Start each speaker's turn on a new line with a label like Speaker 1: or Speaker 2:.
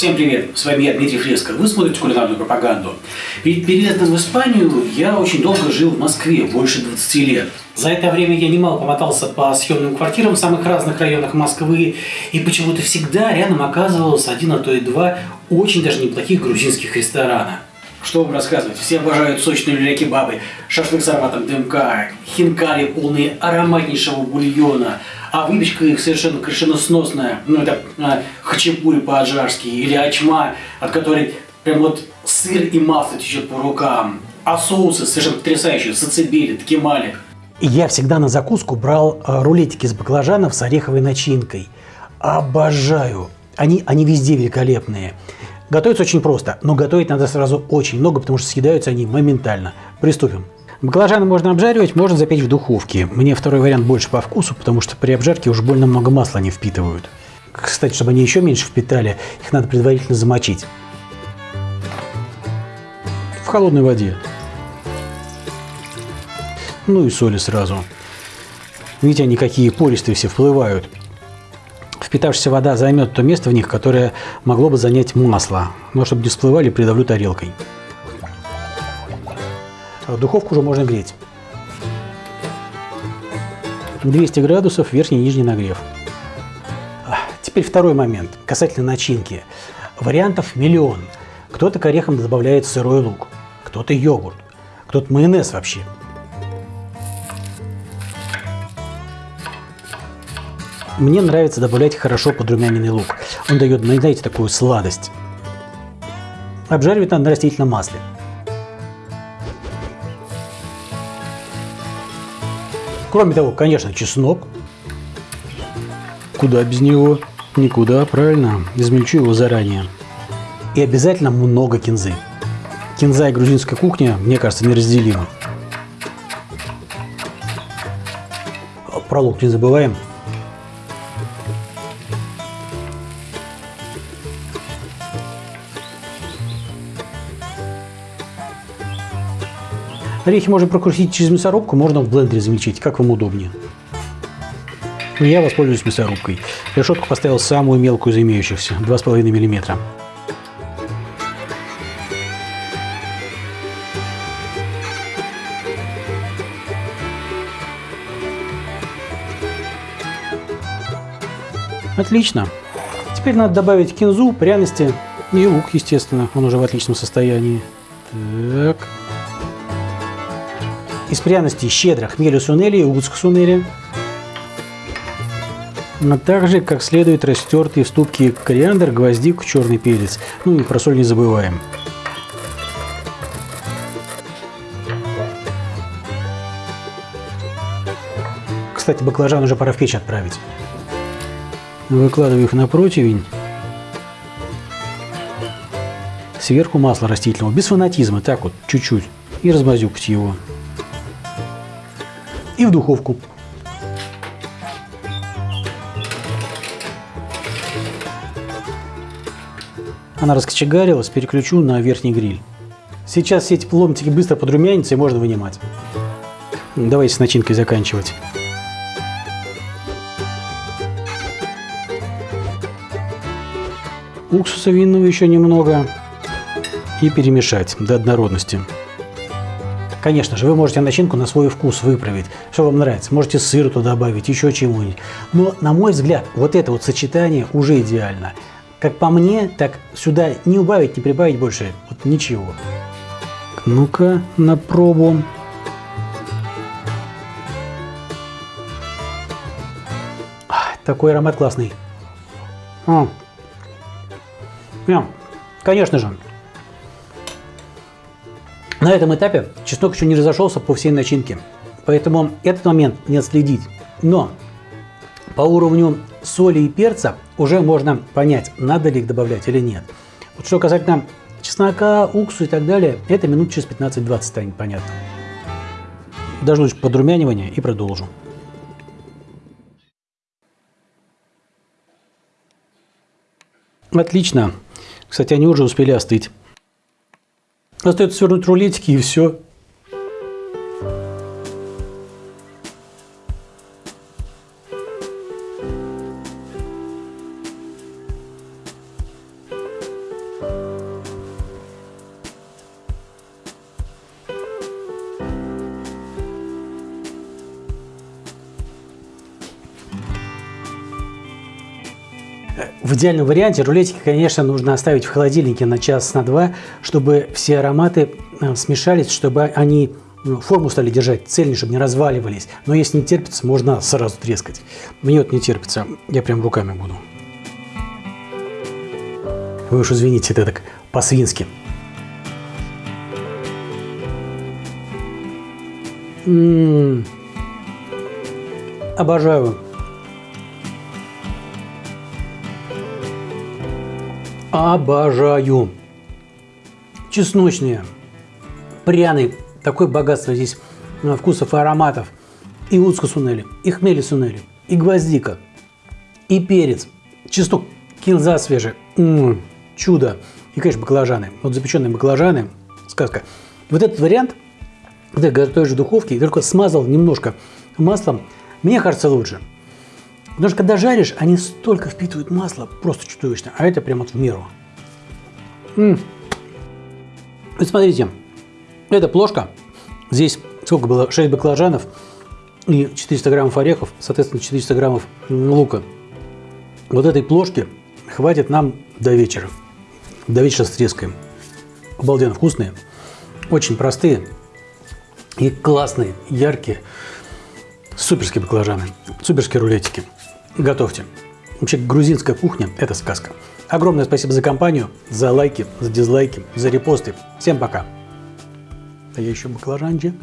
Speaker 1: Всем привет, с вами я, Дмитрий Фреско. Вы смотрите кулинарную пропаганду. Перед переездом в Испанию я очень долго жил в Москве, больше 20 лет. За это время я немало помотался по съемным квартирам в самых разных районах Москвы, и почему-то всегда рядом оказывалось один, а то и два очень даже неплохих грузинских ресторана. Что вам рассказывать? Все обожают сочные люля-кебабы, шашлык с ароматом дымка, хинкали, полные ароматнейшего бульона, а выпечка их совершенно крышеносносная. Ну, это а, хачапури по-аджарски или ачма, от которой прям вот сыр и масло течет по рукам. А соусы совершенно потрясающие, сацебели, ткемали.
Speaker 2: Я всегда на закуску брал э, рулетики с баклажанов с ореховой начинкой. Обожаю! Они, они везде великолепные. Готовится очень просто, но готовить надо сразу очень много, потому что съедаются они моментально. Приступим. Баклажаны можно обжаривать, можно запечь в духовке. Мне второй вариант больше по вкусу, потому что при обжарке уж больно много масла не впитывают. Кстати, чтобы они еще меньше впитали, их надо предварительно замочить. В холодной воде. Ну и соли сразу. Видите, они какие пористые все вплывают впитавшаяся вода займет то место в них, которое могло бы занять масло. Но чтобы не всплывали, придавлю тарелкой. Духовку уже можно греть. 200 градусов, верхний и нижний нагрев. Теперь второй момент, касательно начинки. Вариантов миллион. Кто-то к орехам добавляет сырой лук, кто-то йогурт, кто-то майонез вообще. Мне нравится добавлять хорошо подрумяненный лук. Он дает, знаете, такую сладость. Обжаривать надо на растительном масле. Кроме того, конечно, чеснок. Куда без него? Никуда, правильно. Измельчу его заранее. И обязательно много кинзы. Кинза и грузинская кухня, мне кажется, неразделимы. Про лук не забываем. Орехи можно прокрутить через мясорубку, можно в блендере замельчить, как вам удобнее. Я воспользуюсь мясорубкой. Решетку поставил самую мелкую из имеющихся, 2,5 мм. Отлично. Теперь надо добавить кинзу, пряности и лук, естественно. Он уже в отличном состоянии. Так. Из пряностей щедро хмелю сунели и уцк сунели. А также, как следует, растертые в ступке кориандр, гвоздик, черный перец. Ну и про соль не забываем. Кстати, баклажан уже пора в печь отправить. Выкладываю их на противень. Сверху масло растительного, без фанатизма, так вот, чуть-чуть. И размазюкать его и в духовку. Она раскочегарилась, переключу на верхний гриль. Сейчас все эти ломтики быстро подрумянятся и можно вынимать. Давайте с начинкой заканчивать. Уксуса винного еще немного и перемешать до однородности. Конечно же, вы можете начинку на свой вкус выправить, что вам нравится. Можете сыр туда добавить, еще чему-нибудь. Но, на мой взгляд, вот это вот сочетание уже идеально. Как по мне, так сюда не убавить, не прибавить больше вот ничего. Ну-ка, на пробу. Такой аромат классный. Прям, конечно же, на этом этапе чеснок еще не разошелся по всей начинке, поэтому этот момент не отследить. Но по уровню соли и перца уже можно понять, надо ли их добавлять или нет. Вот что касательно чеснока, уксуса и так далее, это минут через 15-20 станет понятно. Дождусь подрумянивания и продолжу. Отлично. Кстати, они уже успели остыть. Остается свернуть рулетики и все. В идеальном варианте рулетики, конечно, нужно оставить в холодильнике на час, на два, чтобы все ароматы э, смешались, чтобы они ну, форму стали держать цельнее, чтобы не разваливались. Но если не терпится, можно сразу трескать. Мне вот не терпится, я прям руками буду. Вы уж извините, это так по-свински. М-м-м. Обожаю. Обожаю. Чесночные, пряный, такое богатство здесь э, вкусов и ароматов. И луцка сунели, и хмели сунели, и гвоздика, и перец, чеснок, кинза свежий. М-м, чудо. И, конечно, баклажаны. Вот запеченные баклажаны, сказка. Вот этот вариант, когда готовишь в духовке, только смазал немножко маслом, мне кажется лучше. Потому что когда жаришь, они столько впитывают масло, просто чудовищно. А это прям вот в меру. М смотрите, эта плошка, здесь сколько было, 6 баклажанов и 400 граммов орехов, соответственно 400 граммов лука. Вот этой плошки хватит нам до вечера. До вечера стрескаем. Обалденно вкусные, очень простые и классные, яркие, суперские баклажаны, суперские рулетики. Готовьте. Вообще грузинская кухня – это сказка. Огромное спасибо за компанию, за лайки, за дизлайки, за репосты. Всем пока. А я еще баклажанчик.